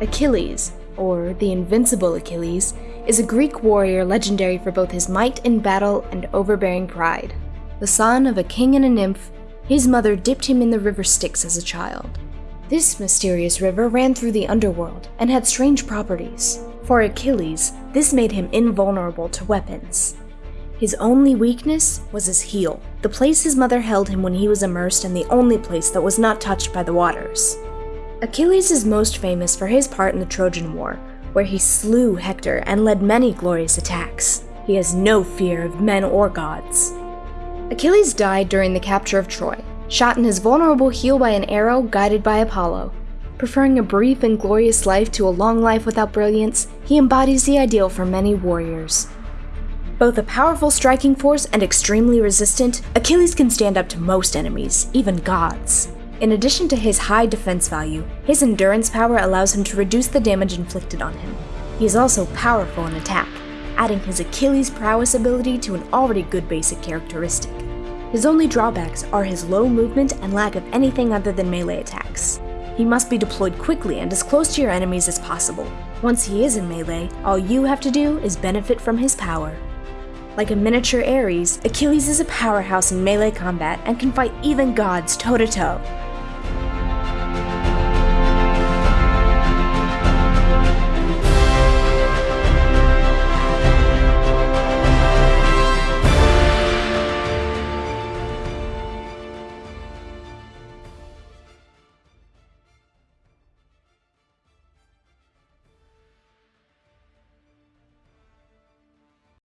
Achilles, or the Invincible Achilles, is a Greek warrior legendary for both his might in battle and overbearing pride. The son of a king and a nymph, his mother dipped him in the river Styx as a child. This mysterious river ran through the underworld and had strange properties. For Achilles, this made him invulnerable to weapons. His only weakness was his heel, the place his mother held him when he was immersed and the only place that was not touched by the waters. Achilles is most famous for his part in the Trojan War, where he slew Hector and led many glorious attacks. He has no fear of men or gods. Achilles died during the capture of Troy, shot in his vulnerable heel by an arrow guided by Apollo. Preferring a brief and glorious life to a long life without brilliance, he embodies the ideal for many warriors. Both a powerful striking force and extremely resistant, Achilles can stand up to most enemies, even gods. In addition to his high defense value, his endurance power allows him to reduce the damage inflicted on him. He is also powerful in attack, adding his Achilles prowess ability to an already good basic characteristic. His only drawbacks are his low movement and lack of anything other than melee attacks. He must be deployed quickly and as close to your enemies as possible. Once he is in melee, all you have to do is benefit from his power. Like a miniature Ares, Achilles is a powerhouse in melee combat and can fight even gods toe to toe.